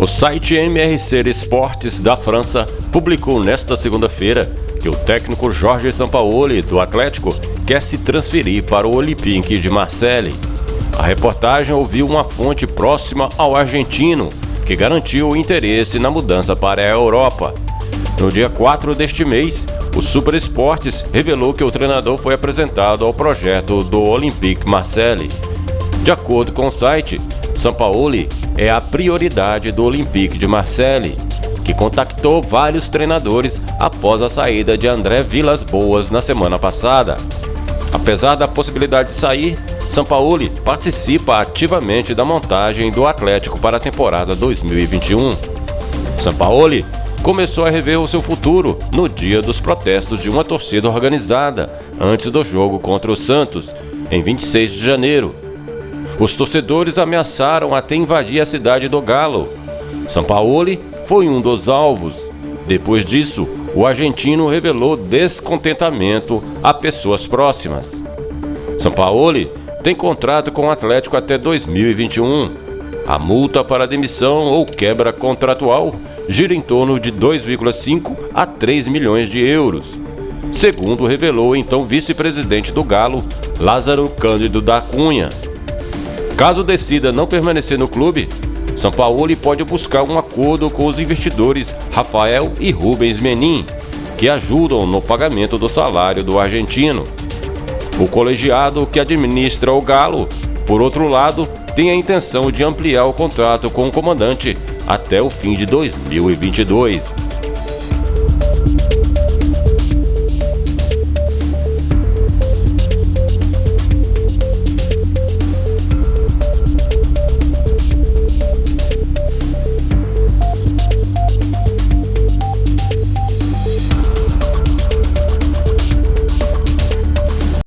O site MRC Esportes da França publicou nesta segunda-feira que o técnico Jorge Sampaoli, do Atlético, quer se transferir para o Olympique de Marseille. A reportagem ouviu uma fonte próxima ao argentino, que garantiu o interesse na mudança para a Europa. No dia 4 deste mês, o Super Esportes revelou que o treinador foi apresentado ao projeto do Olympique Marseille. De acordo com o site, Sampaoli é a prioridade do Olympique de Marseille, que contactou vários treinadores após a saída de André Vilas Boas na semana passada. Apesar da possibilidade de sair, Sampaoli participa ativamente da montagem do Atlético para a temporada 2021. Sampaoli começou a rever o seu futuro no dia dos protestos de uma torcida organizada, antes do jogo contra o Santos, em 26 de janeiro. Os torcedores ameaçaram até invadir a cidade do Galo. Sampaoli foi um dos alvos. Depois disso, o argentino revelou descontentamento a pessoas próximas. Sampaoli tem contrato com o Atlético até 2021. A multa para demissão ou quebra contratual gira em torno de 2,5 a 3 milhões de euros, segundo revelou então vice-presidente do Galo, Lázaro Cândido da Cunha. Caso decida não permanecer no clube, São Paulo pode buscar um acordo com os investidores Rafael e Rubens Menin, que ajudam no pagamento do salário do argentino. O colegiado que administra o Galo, por outro lado, tem a intenção de ampliar o contrato com o comandante até o fim de 2022.